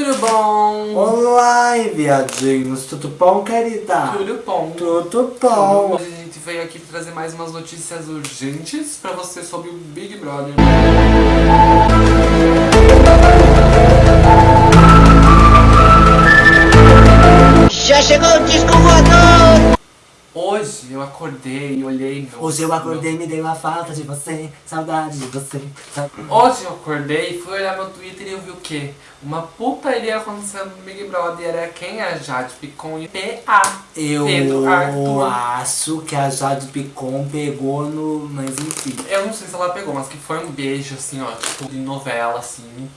Tudo bom? Olá, viadinhos, tudo bom, querida? Tudo bom? Tudo bom. Hoje a gente veio aqui trazer mais umas notícias urgentes pra você sobre o Big Brother. Já chegou o disco voador! Hoje eu acordei e olhei meu... Hoje eu acordei e me dei uma falta de você, saudade de você. saudade- Hoje eu acordei e fui olhar meu Twitter e eu vi o quê? Uma putaria acontecendo no Big Brother. Era quem? A Jade Picon e PA. Eu acho que a Jade Picon pegou no... Mas enfim. Eu não sei se ela pegou, mas que foi um beijo, assim, ó, tipo, de novela, assim.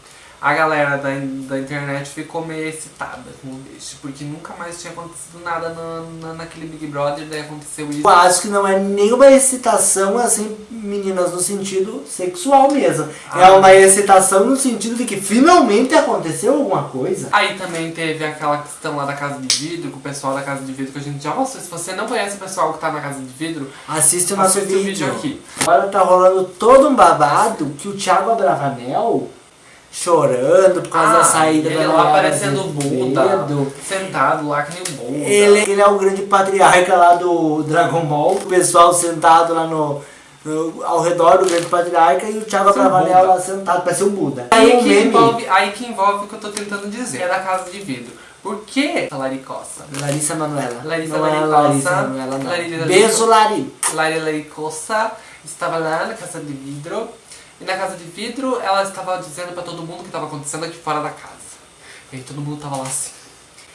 A galera da, da internet ficou meio excitada com o beijo, porque nunca mais tinha acontecido nada na, na- naquele Big Brother, daí aconteceu isso. Eu acho que não é nenhuma excitação, assim, meninas, no sentido sexual mesmo. É Ah. uma excitação no sentido de que finalmente aconteceu alguma coisa. Aí também teve aquela questão lá da Casa de Vidro, com o pessoal da Casa de Vidro, que a gente já mostrou. Se você não conhece o pessoal que tá na Casa de Vidro, Assiste o nosso assiste o vídeo. vídeo aqui. Agora tá rolando todo um babado que o Thiago Abravanel chorando por causa da saída Ah, ele da lá parecendo o Buda, sentado lá que nem o Buda. Ele, ele é o grande patriarca lá do Dragon Ball. O pessoal sentado lá no, no- ao redor do grande patriarca e o Thiago Buda. lá sentado, parece um Buda. Aí um que, meme. envolve, aí que envolve o que eu tô tentando dizer, é da Casa de Vidro. Por que Laricossa? Larissa Manoela. Larissa não é Laricosa. Larissa Manoela, não. Larissa Beijo, Lari. Lari Laricossa estava lá na Casa de Vidro. E na Casa de Vidro ela estava dizendo pra todo mundo o que estava acontecendo aqui fora da casa. E aí todo mundo tava lá assim.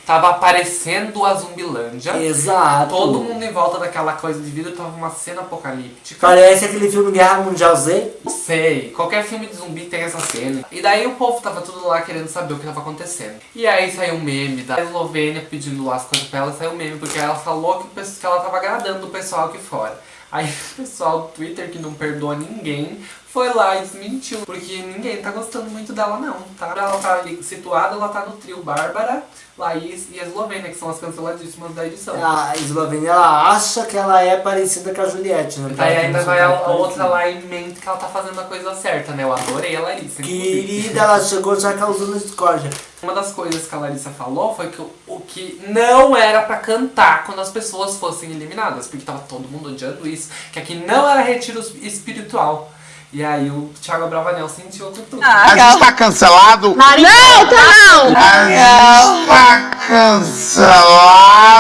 Tava aparecendo a Zumbilândia. Exato. Todo mundo em volta daquela coisa de vidro tava uma cena apocalíptica. Parece aquele filme Guerra Mundial Z. Não sei, qualquer filme de zumbi tem essa cena. E daí o povo tava tudo lá querendo saber o que tava acontecendo. E aí saiu um meme da Eslovênia pedindo lá as coisas pra ela, saiu um meme, porque ela falou que ela tava agradando o pessoal aqui fora. Aí o pessoal do Twitter, que não perdoa ninguém, foi lá e desmentiu. Porque ninguém tá gostando muito dela não, tá? Ela tá ali situada, ela tá no trio Bárbara, Laís e a Eslovênia, que são as canceladíssimas da edição. A Eslovênia, ela acha que ela é parecida com a Juliette, né? Ela ainda vai a, outra lá em mente que ela tá fazendo a coisa certa, né? Eu adorei a Larissa. inclusive. Querida, ela chegou já causando discórdia. Uma das coisas que a Larissa falou foi que o, que não era pra cantar quando as pessoas fossem eliminadas, porque tava todo mundo odiando isso, que aqui não era retiro espiritual. E aí o Thiago Bravanel sentiu o tudo. A gente tá cancelado? Não, tá não! A gente tá cancelado?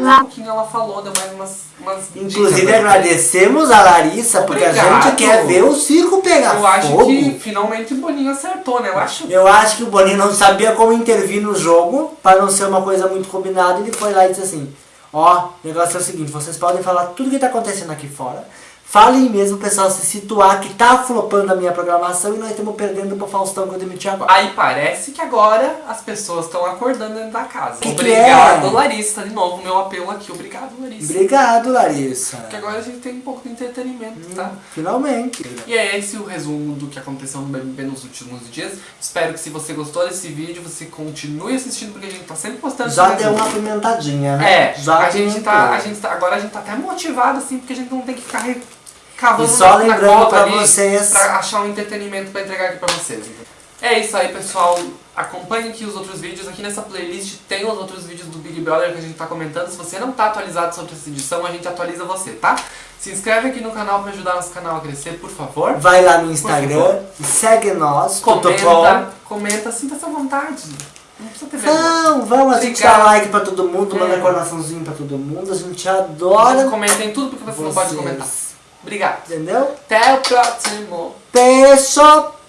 Um pouquinho ela falou, deu mais umas, umas Inclusive, dicas, agradecemos a Larissa, porque a gente quer ver o circo pegar Eu acho fogo. que finalmente o Boninho acertou, né? Eu acho Eu acho que o Boninho não sabia como intervir no jogo, para não ser uma coisa muito combinada, ele foi lá e disse assim, ó, o negócio é o seguinte, vocês podem falar tudo que tá acontecendo aqui fora, falem mesmo pessoal se situar que tá flopando a minha programação e nós estamos perdendo pro Faustão que eu demiti agora. Aí parece que agora as pessoas estão acordando dentro da casa. Que que Obrigado, é? Larissa. De novo, meu apelo aqui. Obrigado, Larissa. Obrigado, Larissa. Porque agora a gente tem um pouco de entretenimento, tá? Finalmente. E é esse o resumo do que aconteceu no BBB nos últimos dias. Espero que se você gostou desse vídeo, você continue assistindo, porque a gente tá sempre postando Já deu uma pimentadinha, né? É, Já a gente, tá, a gente tá. Agora a gente tá até motivado, assim, porque a gente não tem que ficar cavando E só na- cova pra vocês- pra achar um entretenimento pra entregar aqui pra vocês. entendeu? É isso aí, pessoal. Acompanhe aqui os outros vídeos. Aqui nessa playlist tem os outros vídeos do Big Brother que a gente tá comentando. Se você não tá atualizado sobre essa edição, a gente atualiza você, tá? Se inscreve aqui no canal pra ajudar nosso canal a crescer, por favor. Vai lá no. Instagram, segue nós? Comenta, comenta, sinta-se à vontade. Não precisa ter vergonha. Não, vamos, a gente dá like pra todo mundo, manda É. coraçãozinho pra todo mundo, a gente adora Comentem tudo porque você não pode vocês. comentar. Obrigado. Entendeu? Até o próximo. Beijo!